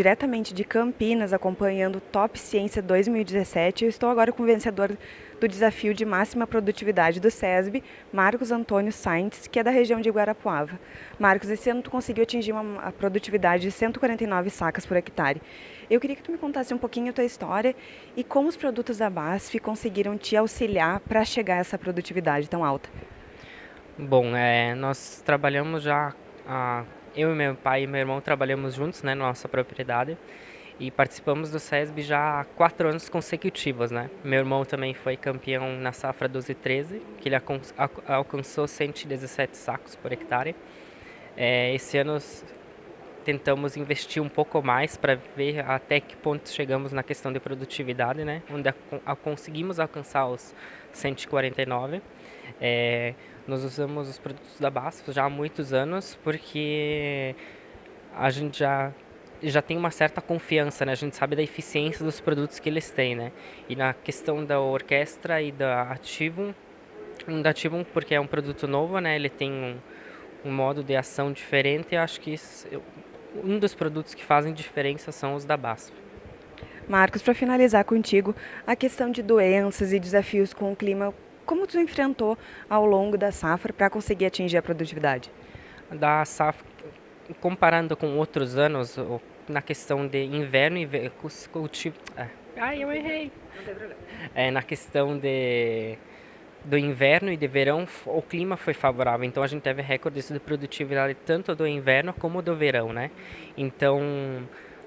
diretamente de Campinas, acompanhando o Top Ciência 2017. Eu estou agora com o vencedor do desafio de máxima produtividade do SESB, Marcos Antônio Sainz, que é da região de Guarapuava. Marcos, esse ano tu conseguiu atingir uma produtividade de 149 sacas por hectare. Eu queria que tu me contasse um pouquinho a tua história e como os produtos da BASF conseguiram te auxiliar para chegar a essa produtividade tão alta. Bom, é, nós trabalhamos já há eu e meu pai e meu irmão trabalhamos juntos, né, na nossa propriedade e participamos do SESB já há quatro anos consecutivos, né. Meu irmão também foi campeão na safra 12 e 13, que ele alcançou 117 sacos por hectare. É, esse ano tentamos investir um pouco mais para ver até que ponto chegamos na questão de produtividade, né, onde a, a, conseguimos alcançar os 149. É, nós usamos os produtos da BASF já há muitos anos porque a gente já já tem uma certa confiança, né? A gente sabe da eficiência dos produtos que eles têm, né? E na questão da orquestra e da Ativum, da Ativum porque é um produto novo, né? Ele tem um, um modo de ação diferente. Eu acho que isso, um dos produtos que fazem diferença são os da BASF. Marcos, para finalizar contigo, a questão de doenças e desafios com o clima, como tu enfrentou ao longo da safra para conseguir atingir a produtividade? Da safra, comparando com outros anos, na questão de inverno e cultivo... Ah, ai, eu errei! Não tem problema. É, na questão de do inverno e de verão, o clima foi favorável, então a gente teve recordes de produtividade tanto do inverno como do verão, né? Então,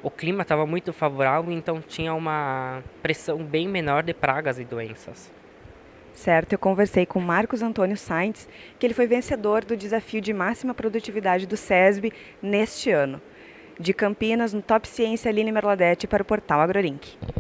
o clima estava muito favorável, então tinha uma pressão bem menor de pragas e doenças. Certo, eu conversei com Marcos Antônio Sainz, que ele foi vencedor do desafio de máxima produtividade do SESB neste ano. De Campinas, no Top Ciência, Aline Merladete para o portal AgroLink.